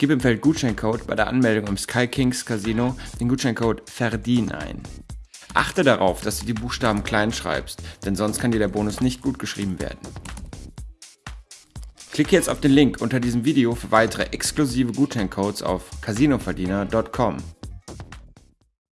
Gib im Feld Gutscheincode bei der Anmeldung im Sky Kings Casino den Gutscheincode VERDIEN ein. Achte darauf, dass du die Buchstaben klein schreibst, denn sonst kann dir der Bonus nicht gut geschrieben werden. Klicke jetzt auf den Link unter diesem Video für weitere exklusive Gutscheincodes auf casinoverdiener.com.